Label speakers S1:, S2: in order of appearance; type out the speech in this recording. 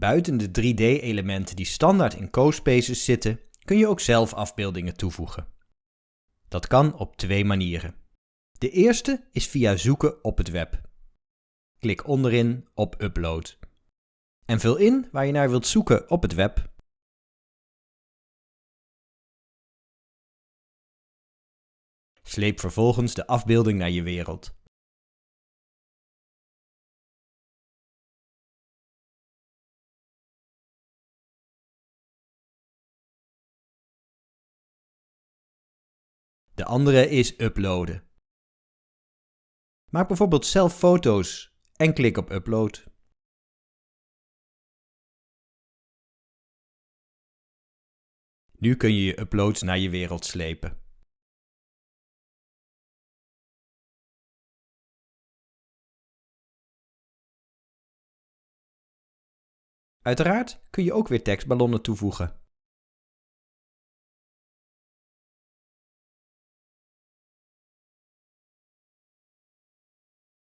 S1: Buiten de 3D-elementen die standaard in CoSpaces zitten, kun je ook zelf afbeeldingen toevoegen. Dat kan op twee manieren. De eerste is via zoeken op het web. Klik onderin op Upload. En vul in waar je naar wilt zoeken op het web. Sleep vervolgens de afbeelding naar je wereld. De andere is uploaden. Maak bijvoorbeeld zelf foto's en klik op upload. Nu kun je je uploads naar je wereld slepen. Uiteraard kun je ook weer tekstballonnen toevoegen.